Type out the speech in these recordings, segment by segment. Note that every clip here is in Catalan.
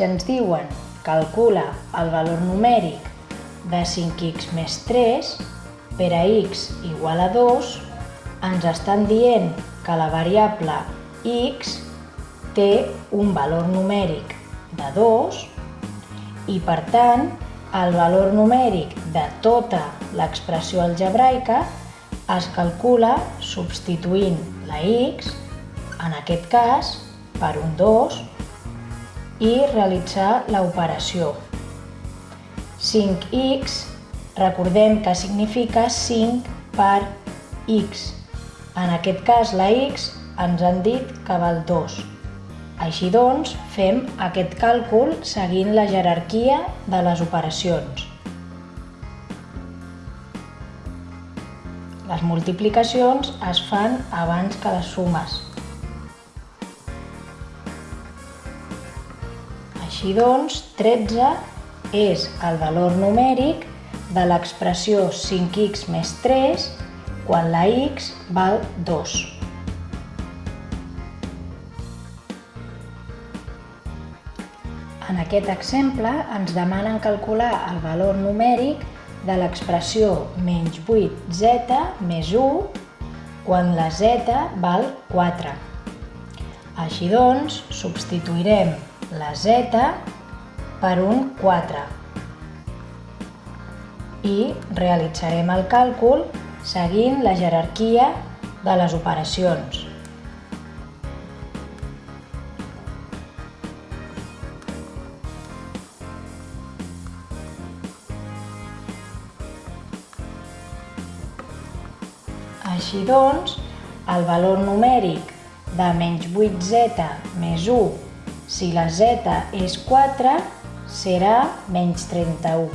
Si ens diuen calcula el valor numèric de 5x més 3 per a x igual a 2, ens estan dient que la variable x té un valor numèric de 2 i, per tant, el valor numèric de tota l'expressió algebraica es calcula substituint la x, en aquest cas, per un 2 i realitzar l'operació. 5x, recordem que significa 5 per x. En aquest cas, la x ens han dit que val 2. Així doncs, fem aquest càlcul seguint la jerarquia de les operacions. Les multiplicacions es fan abans que les sumes. Així doncs, 13 és el valor numèric de l'expressió 5x més 3 quan la x val 2. En aquest exemple ens demanen calcular el valor numèric de l'expressió menys 8z més 1 quan la z val 4. Així doncs, substituirem la z per un 4 i realitzarem el càlcul seguint la jerarquia de les operacions. Així doncs, el valor numèric de menys 8z més 1, si la z és 4, serà menys 31.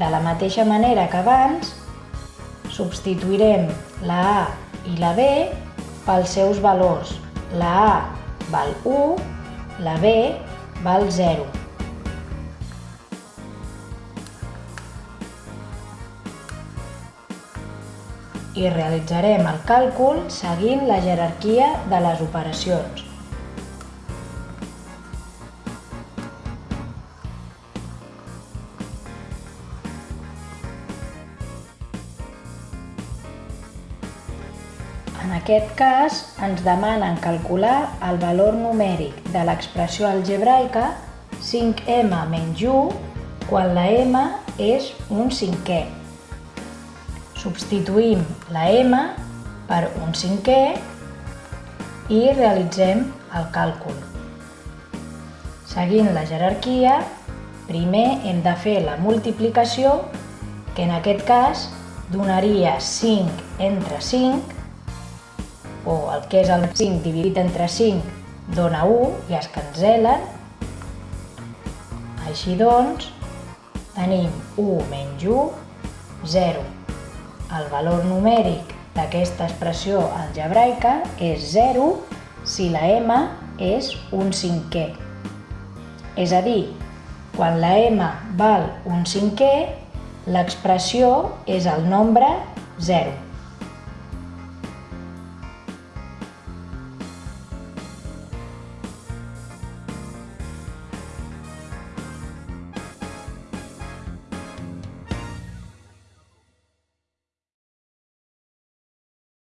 De la mateixa manera que abans, substituirem la A i la B pels seus valors. La A val 1, la B val 0. I realitzarem el càlcul seguint la jerarquia de les operacions. En aquest cas, ens demanen calcular el valor numèric de l'expressió algebraica 5m menys 1 quan la m és un cinquè. Substituïm la m per un cinquè i realitzem el càlcul. Seguint la jerarquia, primer hem de fer la multiplicació, que en aquest cas donaria 5 entre 5, o el que és el 5 dividit entre 5 dona 1 i es cancel·len. Així doncs, tenim 1 menys 1, 0. El valor numèric d'aquesta expressió algebraica és 0 si la m és un cinquè. És a dir, quan la m val un cinquè, l'expressió és el nombre 0.